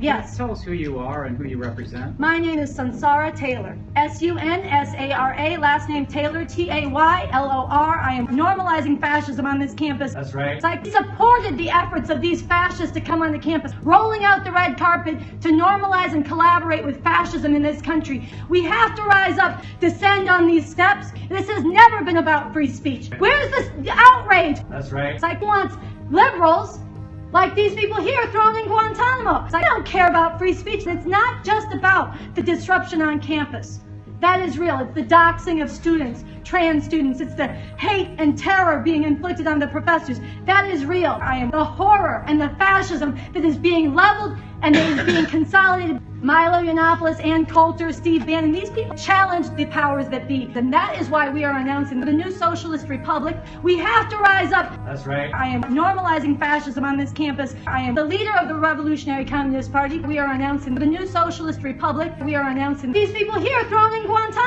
Yes. Tell us who you are and who you represent. My name is Sunsara Taylor. S-U-N-S-A-R-A, last name Taylor, T-A-Y-L-O-R. I am normalizing fascism on this campus. That's right. I supported the efforts of these fascists to come on the campus, rolling out the red carpet to normalize and collaborate with fascism in this country. We have to rise up, descend on these steps. This has never been about free speech. Where's this outrage? That's right. Psych wants liberals like these people here thrown in Guantanamo. I don't care about free speech. It's not just about the disruption on campus. That is real. It's the doxing of students, trans students. It's the hate and terror being inflicted on the professors. That is real. I am the horror and the fascism that is being leveled and that is being consolidated. Milo Yiannopoulos, Ann Coulter, Steve Bannon, these people challenged the powers that be. And that is why we are announcing the new socialist republic. We have to rise up. That's right. I am normalizing fascism on this campus. I am the leader of the Revolutionary Communist Party. We are announcing the new socialist republic. We are announcing these people here thrown in Guantanamo.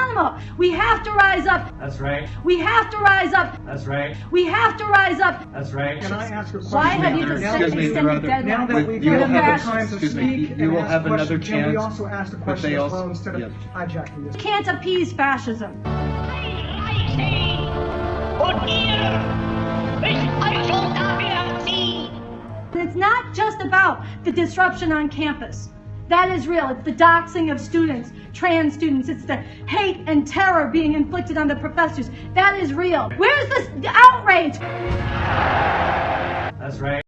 We have to rise up. That's right. We have to rise up. That's right. We have to rise up. That's right. Can I ask a question? Why have you Now just that me, extended brother. deadline? Now that we've You had will the time to speak you and will ask have another questions, can we also ask the question they as well instead of hijacking this? Can't appease fascism. I say, dear, ich also dafür sie. And it's not just about the disruption on campus. That is real. It's the doxing of students, trans students. It's the hate and terror being inflicted on the professors. That is real. Where's this outrage? That's right.